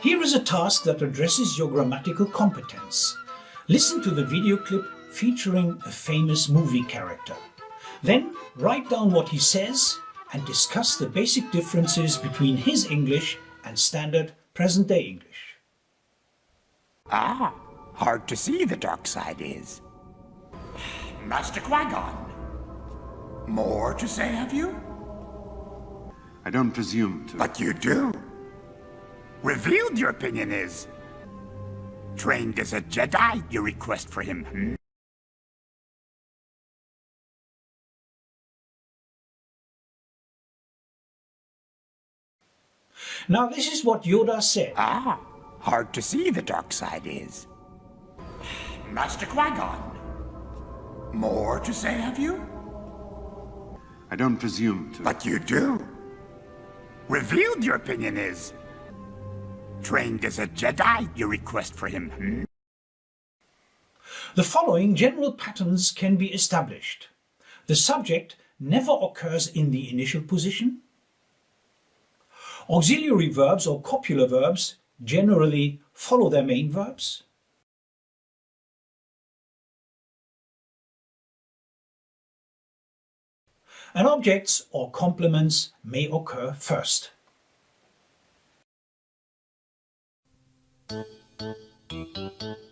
Here is a task that addresses your grammatical competence. Listen to the video clip featuring a famous movie character. Then write down what he says and discuss the basic differences between his English and standard present-day English. Ah, hard to see the dark side is. Master Qui-Gon, more to say, have you? I don't presume to. But you do. Revealed your opinion is. Trained as a Jedi, your request for him. Hmm? Now this is what Yoda said. Ah, hard to see the dark side is. Master Qui-Gon, more to say, have you? I don't presume to. But you do. Revealed your opinion is. Trained as a Jedi, you request for him. Hmm? The following general patterns can be established. The subject never occurs in the initial position. Auxiliary verbs or copular verbs generally follow their main verbs. And objects or complements may occur first. Thank you.